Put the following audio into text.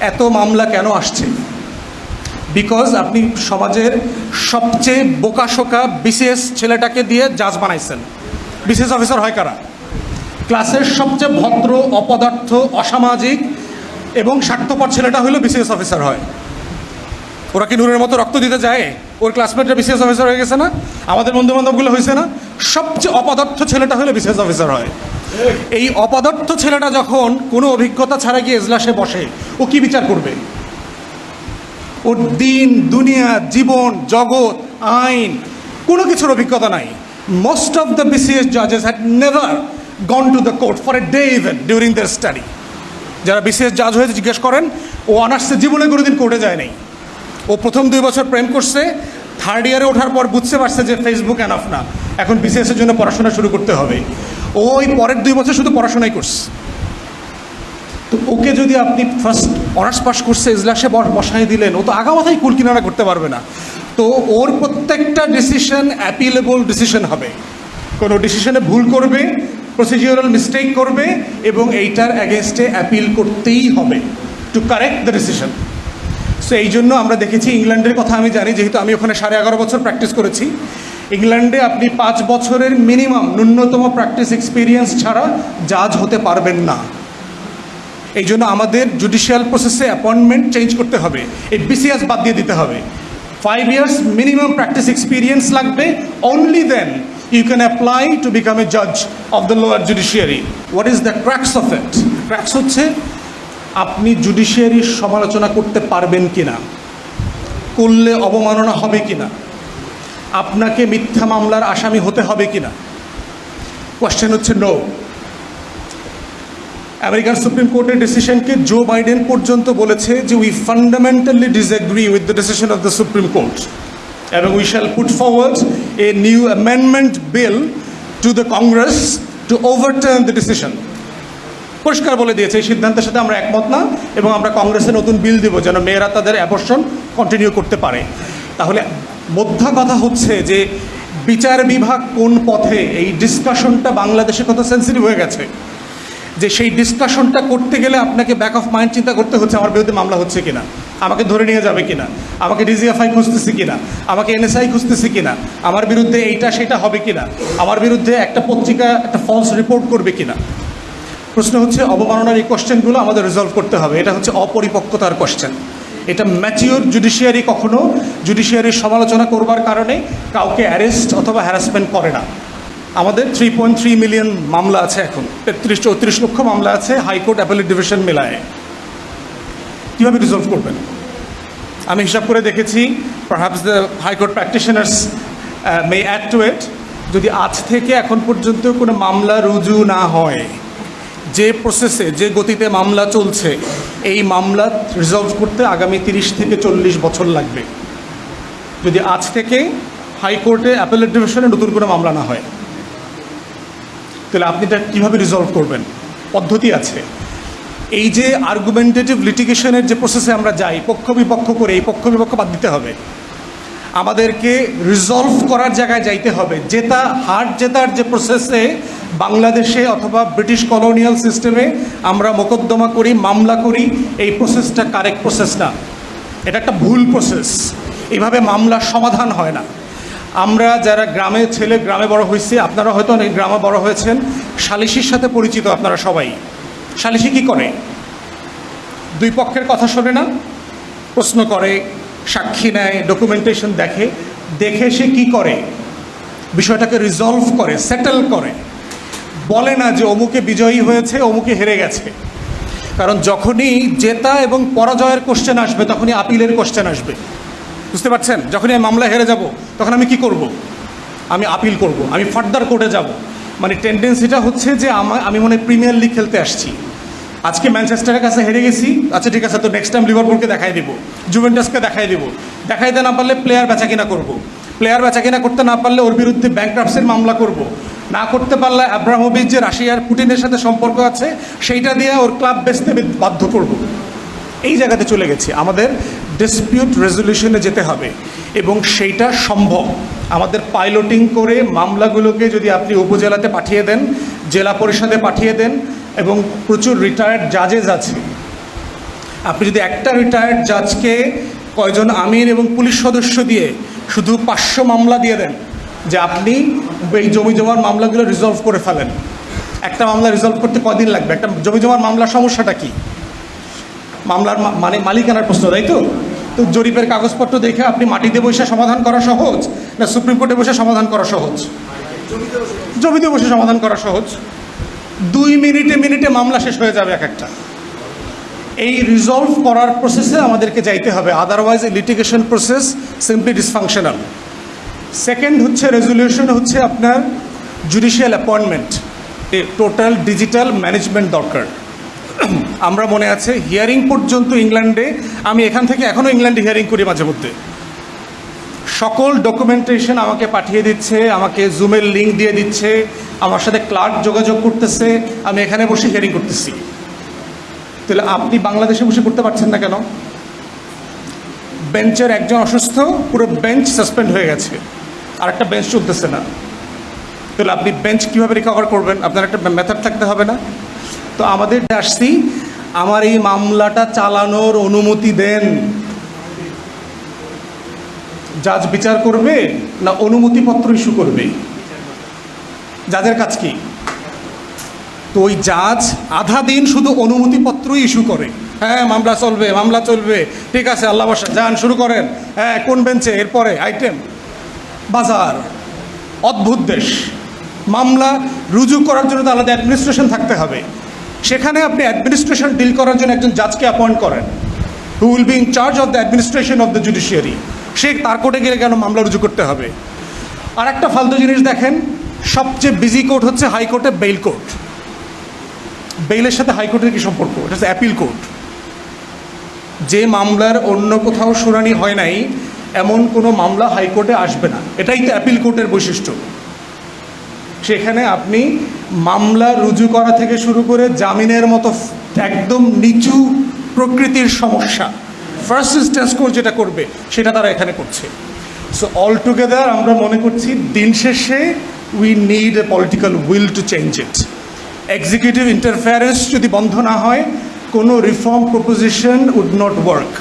এত মামলা কেন আসছে? বিকজ আপনি সমাজের সবচেয়ে বোকাশোকা, বিসিএস ছেলেটাকে দিয়ে জাজ বানাইছেন। বিসিএস অফিসার হয় কারা? ক্লাসের সবচেয়ে ভদ্র, অপদার্থ, অসামাজিক এবং স্বার্থপর ছেলেটা হলো বিসিএস অফিসার হয়। ওরা কি নূরের মতো রক্ত দিতে যায়? ওর ক্লাসমেটরা বিসিএস অফিসার হয়ে গেছে না? আমাদের বন্ধু বান্ধবগুলো হয়েছে না? সবচেয়ে অপদার্থ ছেলেটা হলো বিসিএস অফিসার হয়। এই অপদার্থ ছেলেটা যখন কোনো অভিজ্ঞতা ছাড়া গিয়ে এজলাসে বসে, ও কি বিচার করবে? ওর দিন, দুনিয়া, জীবন, জগৎ, আইন, কোনো কিছুর অভিজ্ঞতা নাই। Most of the BCS জাজেস had never gone to the court for a day even during their study যারা বিসিএস জাজ হয়ে জিজ্ঞেস করেন, ও অনার্সে জীবনে কোনোদিন কোর্টে যায় নাই। ও প্রথম দুই বছর প্রেম করছে থার্ড ইয়ারে ওঠার পর বুঝতে পারছে যে ফেসবুক অ্যানাফ না। এখন বিসিএস এর জন্য পড়াশোনা শুরু করতে হবে। ওই পরের দুই বছর শুধু পড়াশোনাই করছে। তো ওকে যদি আপনি ফার্স্ট অনার্স পাস করছে ইজলাসে বস- বসাই দিলেন, ও তো আগা মাথায় কুল কিনারা করতে পারবে না। তো ওর প্রত্যেকটা ডিসিশন অ্যাপিলেবল ডিসিশন হবে। কোনো ডিসিশনে ভুল করবে প্রসিডিওরাল মিস্টেক করবে, এবং এইটার অ্যাগেনস্টে অ্যাপিল করতেই হবে to correct the decision so এই জন্য আমরা দেখেছি ইংল্যান্ডের কথা আমি জানি, যেহেতু আমি ওখানে সাড়ে এগারো বছর প্র্যাকটিস করেছি। ইংল্যান্ডে আপনি পাঁচ বছরের মিনিমাম ন্যূনতম প্র্যাকটিস এক্সপিরিয়েন্স ছাড়া জাজ হতে পারবেন না। এই জন্য আমাদের জুডিশিয়াল প্রসেসে অ্যাপয়েন্টমেন্ট চেঞ্জ করতে হবে। এই বিসিএস বাদ দিয়ে দিতে হবে। Five years minimum practice experience লাগবে। Only then you can apply to become a জাজ of the lower judiciary what is the crux of it crux হচ্ছে আপনি জুডিশিয়ারির সমালোচনা করতে পারবেন কিনা? করলে অবমাননা হবে কিনা? আপনাকে মিথ্যা মামলার আসামি হতে হবে কিনা? কোয়েশ্চেন হচ্ছে নো আমেরিকান সুপ্রিম কোর্টের ডিসিশনকে জো বাইডেন পর্যন্ত বলেছে যে we fundamentally disagree with the decision of the Supreme Court এবং we shall put forward a new amendment bill to the Congress to overturn the decision পরিষ্কার বলে দিয়েছে, এই সিদ্ধান্তের সাথে আমরা একমত না এবং আমরা কংগ্রেসে নতুন বিল দিব যেন মেয়েরা তাদের অ্যাবর্শন কন্টিনিউ করতে পারে। তাহলে মধ্যা কথা হচ্ছে যে বিচার বিভাগ কোন পথে এই ডিসকাশনটা বাংলাদেশে কত সেন্সিটিভ হয়ে গেছে? যে সেই ডিসকাশনটা করতে গেলে আপনাকে ব্যাক অফ মাইন্ড চিন্তা করতে হচ্ছে আমার বিরুদ্ধে মামলা হচ্ছে কিনা, আমাকে ধরে নিয়ে যাবে কিনা, আমাকে ডিজিএফআই খুঁজতেছি কিনা, আমাকে এনএসআই খুঁজতেছি কিনা, আমার বিরুদ্ধে এইটা সেটা হবে কিনা, আমার বিরুদ্ধে একটা পত্রিকা, একটা ফলস রিপোর্ট করবে কিনা। প্রশ্ন হচ্ছে, অবমাননার এই কোশ্চেনগুলো আমাদের রিজলভ করতে হবে। এটা হচ্ছে অপরিপক্কতার কোশ্চেন। এটা ম্যাচিওর জুডিশিয়ারি কখনো জুডিশিয়ারির সমালোচনা করবার কারণে কাউকে অ্যারেস্ট অথবা হ্যারাসমেন্ট করে না। আমাদের থ্রি পয়েন্ট থ্রি মিলিয়ন মামলা আছে এখন। তেত্রিশ, চৌত্রিশ লক্ষ মামলা আছে হাইকোর্ট অ্যাপেলেট ডিভিশন মেলায়। কীভাবে রিজলভ করবেন? আমি হিসাব করে দেখেছি perhaps the high court practitioners may add to it যদি আজ থেকে এখন পর্যন্ত কোনো মামলা রুজু না হয় যে প্রসেসে যে গতিতে মামলা চলছে, এই মামলা রিজলভ করতে আগামী তিরিশ থেকে চল্লিশ বছর লাগবে। যদি আজ থেকে হাইকোর্টে অ্যাপেলেট ডিভিশনে নতুন কোনো মামলা না হয়, তাহলে আপনি এটা কীভাবে রিজলভ করবেন? পদ্ধতি আছে। এই যে আর্গুমেন্টেটিভ লিটিগেশনের যে প্রসেসে আমরা যাই, পক্ষ বিপক্ষ করে এই পক্ষ বিপক্ষ বাদ দিতে হবে। আমাদেরকে রিজলভ করার জায়গায় যাইতে হবে। জেতা হার জেতার যে প্রসেসে বাংলাদেশে অথবা ব্রিটিশ কলোনিয়াল সিস্টেমে আমরা মোকদ্দমা করি, মামলা করি, এই প্রসেসটা কারেক্ট প্রসেস না। এটা একটা ভুল প্রসেস এভাবে মামলার সমাধান হয় না। আমরা যারা গ্রামে ছেলে, গ্রামে বড় হয়েছি, আপনারা হয়তো অনেক গ্রামে বড় হয়েছেন, সালিশির সাথে পরিচিত আপনারা সবাই। সালিশি কী করে? দুই পক্ষের কথা শোনে না, প্রশ্ন করে, সাক্ষী নেয় ডকুমেন্টেশন দেখে দেখে সে কি করে? বিষয়টাকে রিজলভ করে সেটেল করে। বলে না যে অমুকে বিজয়ী হয়েছে, অমুকে হেরে গেছে। কারণ যখনই জেতা এবং পরাজয়ের কোশ্চেন আসবে, তখনই আপিলের কোশ্চেন আসবে। বুঝতে পারছেন? যখনই আমি মামলা হেরে যাব, তখন আমি কি করব? আমি আপিল করব, আমি ফার্দার কোর্টে যাব। মানে টেন্ডেন্সিটা হচ্ছে যে আমা- আমি মনে প্রিমিয়ার লিগ খেলতে আসছি। আজকে ম্যানচেস্টারের কাছে হেরে গেছি আচ্ছা ঠিক আছে, তো নেক্সট টাইম লিভারপুলকে দেখাই দিব জুভেন্টাসকে দেখাই দিব। দেখাইতে না পারলে প্লেয়ার বেচা কিনা করব। প্লেয়ার বেচা কিনা করতে না পারলে ওর বিরুদ্ধে ব্যাংক্রাফসের মামলা করব। না করতে পারলে আব্রাহোভিচ যে রাশিয়ার পুটিনের সাথে সম্পর্ক আছে, সেইটা দিয়ে ওর ক্লাব বেচতে বাধ্য করব। এই জায়গাতে চলে গেছি। আমাদের ডিসপিউট রেজলিউশনে যেতে হবে। এবং সেইটা সম্ভব। আমাদের পাইলটিং করে মামলাগুলোকে যদি আপনি উপজেলাতে পাঠিয়ে দেন, জেলা পরিষদে পাঠিয়ে দেন, এবং প্রচুর রিটায়ার্ড জাজেস আছে। আপনি যদি একটা রিটায়ার্ড জাজকে কয়জন আমির এবং পুলিশ সদস্য দিয়ে শুধু পাঁচশো মামলা দিয়ে দেন যে আপনি এই জমি জমার মামলাগুলো রিজলভ করে ফেলেন। একটা মামলা রিজলভ করতে কদিন লাগবে? একটা জমি জমার মামলার সমস্যাটা কি? মামলার মানে মালিকানার প্রশ্ন, তাই তো? তো জরিপের কাগজপত্র দেখে আপনি মাটিতে বসে সমাধান করা সহজ না সুপ্রিম কোর্টে বসে সমাধান করা সহজ? জমিতে বসে সমাধান করা সহজ। দুই মিনিটে মিনিটে মামলা শেষ হয়ে যাবে এক একটা। এই রিজলভ করার প্রসেসে আমাদেরকে যাইতে হবে। Otherwise litigation process simply dysfunctional second হচ্ছে রেজলিউশন হচ্ছে আপনার judicial appointment total digital management দরকার। আমরা মনে আছে হিয়ারিং পর্যন্ত ইংল্যান্ডে আমি এখান থেকে এখনও ইংল্যান্ডে হিয়ারিং করি মাঝে মধ্যে। সকল ডকুমেন্টেশন আমাকে পাঠিয়ে দিচ্ছে, আমাকে জুমের লিঙ্ক দিয়ে দিচ্ছে, আমার সাথে ক্লার্ক যোগাযোগ করতেছে, আমি এখানে বসে হিয়ারিং করতেছি। তাহলে আপনি বাংলাদেশে বসে করতে পারছেন না কেন? বেঞ্চের একজন অসুস্থ, পুরো বেঞ্চ সাসপেন্ড হয়ে গেছে। আর একটা বেঞ্চ চলতেছে না। তাহলে আপনি বেঞ্চ কীভাবে রিকভার করবেন? আপনার একটা মেথড থাকতে হবে না? তো আমাদের আসছি, আমার এই মামলাটা চালানোর অনুমতি দেন। জাজ বিচার করবে না অনুমতিপত্র ইস্যু করবে? জাজের কাজ কি? তো ওই জাজ আধা দিন শুধু অনুমতিপত্রই ইস্যু করে। হ্যাঁ মামলা চলবে মামলা চলবে। ঠিক আছে, আল্লাহ বাসা যান, শুরু করেন। হ্যাঁ কোন বেঞ্চে? এরপরে আইটেম বাজার। অদ্ভুত দেশ। মামলা রুজু করার জন্য তো আলাদা অ্যাডমিনিস্ট্রেশন থাকতে হবে। সেখানে আপনি অ্যাডমিনিস্ট্রেশন ডিল করার জন্য একজন জাজকে অ্যাপয়েন্ট করেন। Who will be in charge of the administration of the judiciary সে তার কোর্টে গেলে কেন মামলা রুজু করতে হবে? আর একটা ফালতু জিনিস দেখেন, সবচেয়ে বিজি কোর্ট হচ্ছে হাইকোর্টে বেইল কোর্ট বেইলের সাথে হাইকোর্টের কি সম্পর্ক? এটা হচ্ছে অ্যাপিল কোর্ট যে মামলার অন্য কোথাও শুনানি হয় নাই, এমন কোনো মামলা হাইকোর্টে আসবে না। এটাই তো অ্যাপিল কোর্টের বৈশিষ্ট্য। সেখানে আপনি মামলা রুজু করা থেকে শুরু করে জামিনের মতো একদম নিচু প্রকৃতির সমস্যা ফার্স্ট ইনস্ট্যান্স কোর্ট যেটা করবে, সেটা তারা এখানে করছে। সো অল টুগেদার আমরা মনে করছি দিন শেষে we need a political will to change it executive interference যদি বন্ধ না হয় কোনো reform proposition would not work